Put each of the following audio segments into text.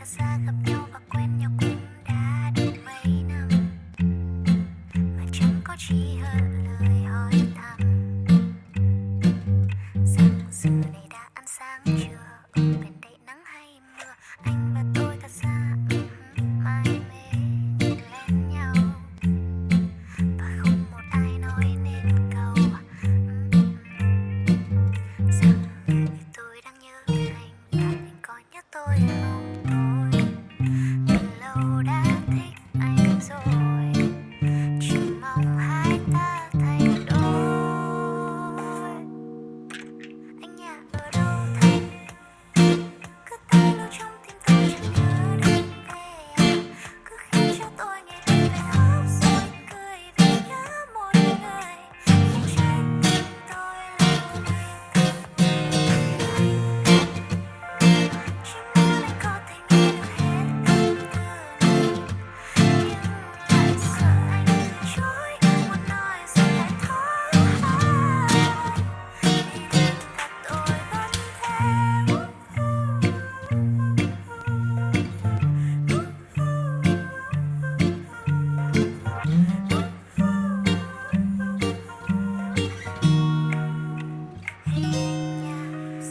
Santa Santa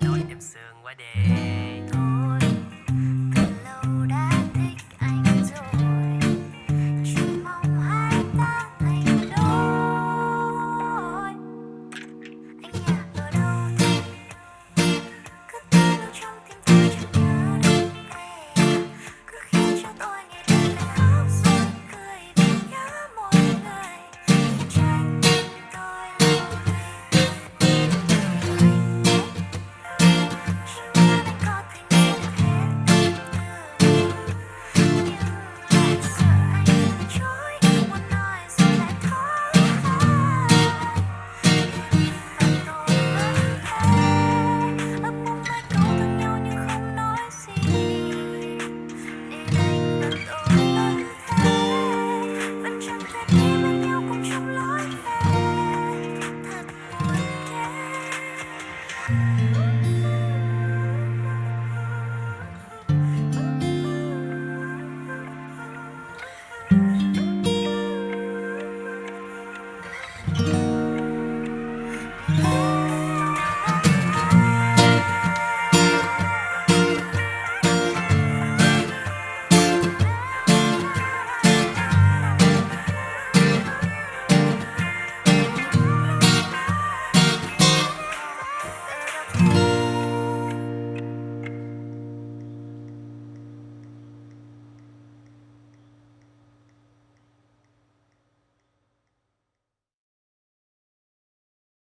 đêm em sương quá đê.